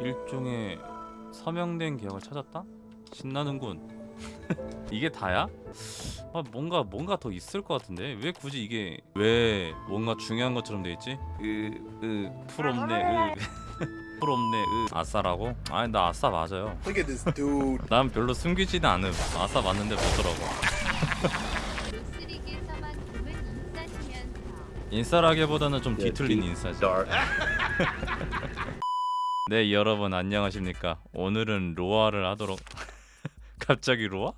일종의 서명된 계약을 찾았다? 신나는군. 이게 다야? 아 뭔가 뭔가 더 있을 것 같은데 왜 굳이 이게 왜 뭔가 중요한 것처럼 돼 있지? 으으풀 없네 으풀 없네 으 아싸라고? 아니 나 아싸 맞아요. Look at this dude. 난 별로 숨기지는 않음. 아싸 맞는데 뭐더라고. 인싸라기보다는 좀 예, 뒤틀린 디- 인싸지. 네 여러분 안녕하십니까? 오늘은 로아를 하도록 갑자기 로아?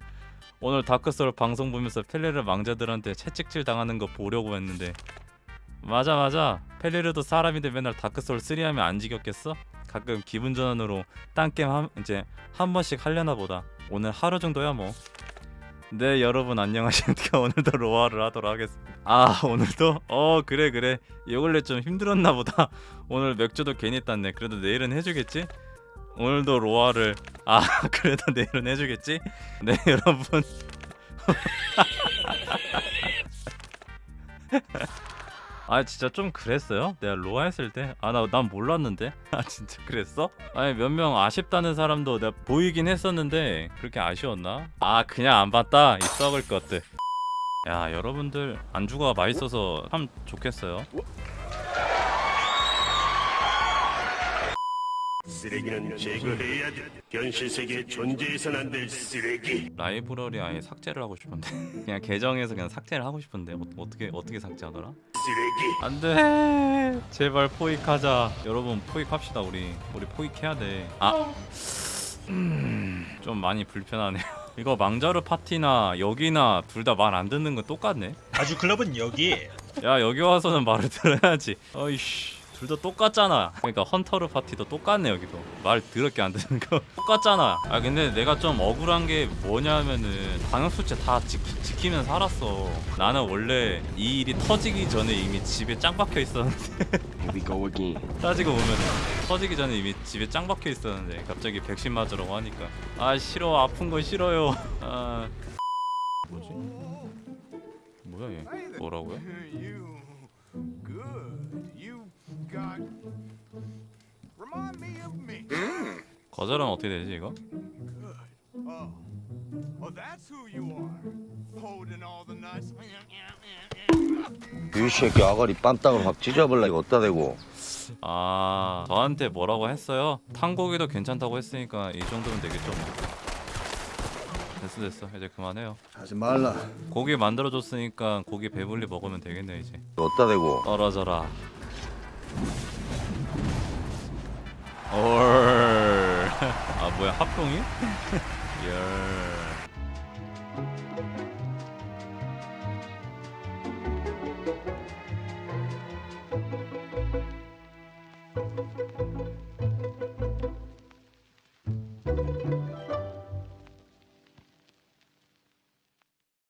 오늘 다크소울 방송 보면서 펠레르 망자들한테 채찍질 당하는 거 보려고 했는데. 맞아 맞아. 펠레르도 사람인데 맨날 다크소울 3 하면 안 지겹겠어? 가끔 기분 전환으로 딴 게임 한, 이제 한 번씩 하려나 보다. 오늘 하루 정도야 뭐 네 여러분 안녕하십니까 오늘도 로아를 하도록 하겠습니다 아 오늘도? 어 그래 그래 요 근래 좀 힘들었나 보다 오늘 맥주도 괜히 땄네 그래도 내일은 해주겠지? 오늘도 로아를 아 그래도 내일은 해주겠지? 네 여러분 아 진짜 좀 그랬어요? 내가 로아 했을 때? 아 나 난 몰랐는데? 아 진짜 그랬어? 아니 몇 명 아쉽다는 사람도 내가 보이긴 했었는데 그렇게 아쉬웠나? 아 그냥 안 봤다 이 썩을 것들 야 여러분들 안주가 맛있어서 참 좋겠어요 쓰레기는 제거해야 돼. 현실 세계에 존재해선 안 될 쓰레기. 라이브러리 아예 삭제를 하고 싶은데. 그냥 계정에서 그냥 삭제를 하고 싶은데. 어, 어떻게 어떻게 삭제하더라? 쓰레기. 안돼! 제발 포획하자. 여러분 포획합시다 우리. 우리 포획해야 돼 아. 음, 좀 많이 불편하네요. 이거 망자루 파티나 여기나 둘 다 말 안 듣는 건 똑같네? 아주 클럽은 여기 야 여기 와서는 말을 들어야지. 어이씨 둘 다 똑같잖아. 그러니까 헌터르 파티도 똑같네 여기도. 말 더럽게 안 듣는 거. 똑같잖아. 아 근데 내가 좀 억울한 게 뭐냐면은 방역수칙 다 지, 지키 면 살았어. 나는 원래 이 일이 터지기 전에 이미 집에 짱 박혀 있었는데. Here we go again. 따지고 보면은 터지기 전에 이미 집에 짱 박혀 있었는데 갑자기 백신 맞으라고 하니까. 아 싫어. 아픈 거 싫어요. 아. 뭐지? 뭐야 얘? 뭐라고요? 거절하면 어떻게 되지 이거? That's who you are. Holding all the nice. 이 새끼 아가리 빰땅을 확 찢어버려 이거 어디다 대고 아 저한테 뭐라고 했어요? 탄고기도 괜찮다고 했으니까 이 정도면 되겠죠 뭐. 됐어 됐어 이제 그만해요 하지 말라. 고기 만들어줬으니까 고기 배불리 먹으면 되겠네 이제 어디다 대고 떨어져라 얼아 뭐야 합동이? 열